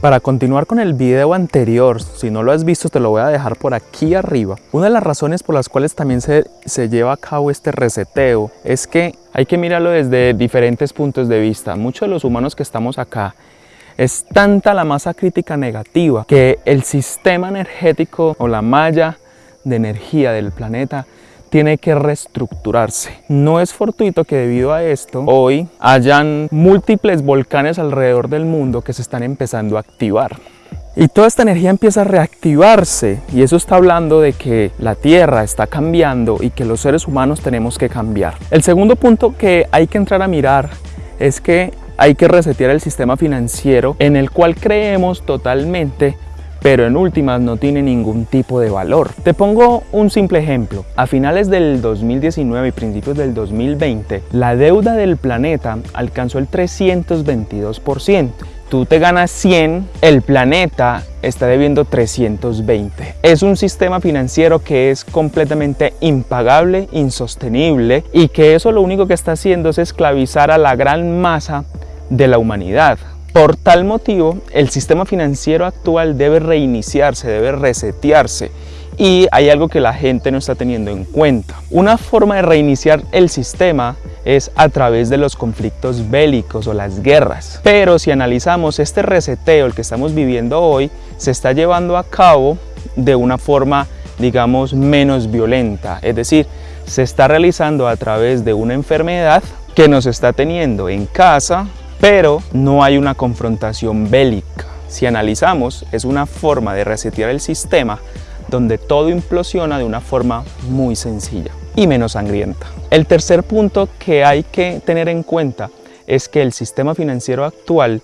Para continuar con el video anterior, si no lo has visto te lo voy a dejar por aquí arriba. Una de las razones por las cuales también se, se lleva a cabo este reseteo es que hay que mirarlo desde diferentes puntos de vista. Muchos de los humanos que estamos acá es tanta la masa crítica negativa que el sistema energético o la malla de energía del planeta tiene que reestructurarse. No es fortuito que debido a esto hoy hayan múltiples volcanes alrededor del mundo que se están empezando a activar. Y toda esta energía empieza a reactivarse y eso está hablando de que la Tierra está cambiando y que los seres humanos tenemos que cambiar. El segundo punto que hay que entrar a mirar es que hay que resetear el sistema financiero en el cual creemos totalmente pero en últimas no tiene ningún tipo de valor. Te pongo un simple ejemplo. A finales del 2019 y principios del 2020, la deuda del planeta alcanzó el 322%. Tú te ganas 100, el planeta está debiendo 320. Es un sistema financiero que es completamente impagable, insostenible y que eso lo único que está haciendo es esclavizar a la gran masa de la humanidad. Por tal motivo, el sistema financiero actual debe reiniciarse, debe resetearse y hay algo que la gente no está teniendo en cuenta. Una forma de reiniciar el sistema es a través de los conflictos bélicos o las guerras. Pero si analizamos este reseteo, el que estamos viviendo hoy, se está llevando a cabo de una forma, digamos, menos violenta. Es decir, se está realizando a través de una enfermedad que nos está teniendo en casa, pero no hay una confrontación bélica. Si analizamos, es una forma de resetear el sistema donde todo implosiona de una forma muy sencilla y menos sangrienta. El tercer punto que hay que tener en cuenta es que el sistema financiero actual,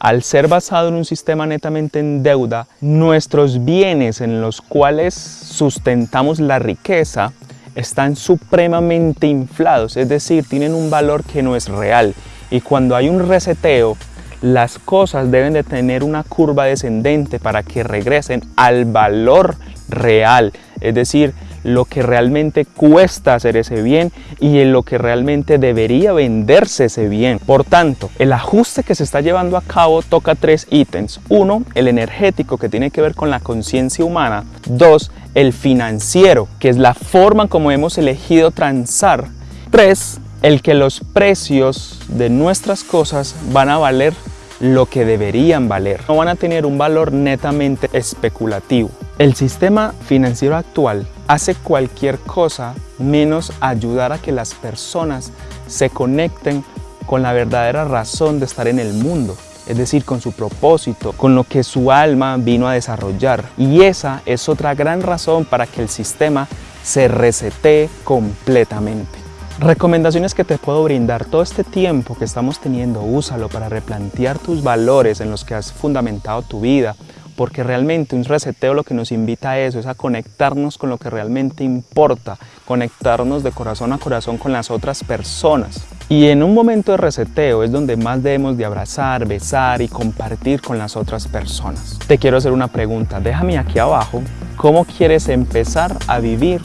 al ser basado en un sistema netamente en deuda, nuestros bienes en los cuales sustentamos la riqueza están supremamente inflados, es decir, tienen un valor que no es real y cuando hay un reseteo, las cosas deben de tener una curva descendente para que regresen al valor real, es decir, lo que realmente cuesta hacer ese bien y en lo que realmente debería venderse ese bien. Por tanto, el ajuste que se está llevando a cabo toca tres ítems. Uno, el energético que tiene que ver con la conciencia humana. Dos, el financiero, que es la forma como hemos elegido transar. Tres, el que los precios de nuestras cosas van a valer lo que deberían valer. No van a tener un valor netamente especulativo. El sistema financiero actual hace cualquier cosa menos ayudar a que las personas se conecten con la verdadera razón de estar en el mundo es decir, con su propósito, con lo que su alma vino a desarrollar. Y esa es otra gran razón para que el sistema se resete completamente. Recomendaciones que te puedo brindar. Todo este tiempo que estamos teniendo, úsalo para replantear tus valores en los que has fundamentado tu vida, porque realmente un reseteo lo que nos invita a eso, es a conectarnos con lo que realmente importa, conectarnos de corazón a corazón con las otras personas. Y en un momento de reseteo es donde más debemos de abrazar, besar y compartir con las otras personas. Te quiero hacer una pregunta, déjame aquí abajo, ¿cómo quieres empezar a vivir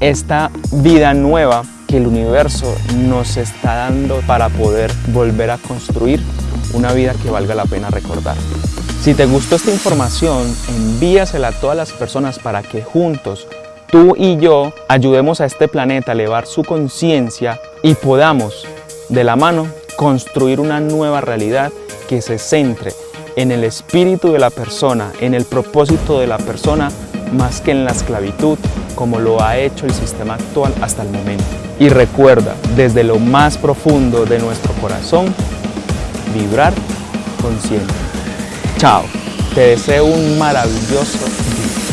esta vida nueva que el universo nos está dando para poder volver a construir una vida que valga la pena recordar. Si te gustó esta información, envíasela a todas las personas para que juntos, tú y yo, ayudemos a este planeta a elevar su conciencia y podamos, de la mano, construir una nueva realidad que se centre en el espíritu de la persona, en el propósito de la persona, más que en la esclavitud, como lo ha hecho el sistema actual hasta el momento. Y recuerda, desde lo más profundo de nuestro corazón, vibrar consciente. Chao, te deseo un maravilloso día.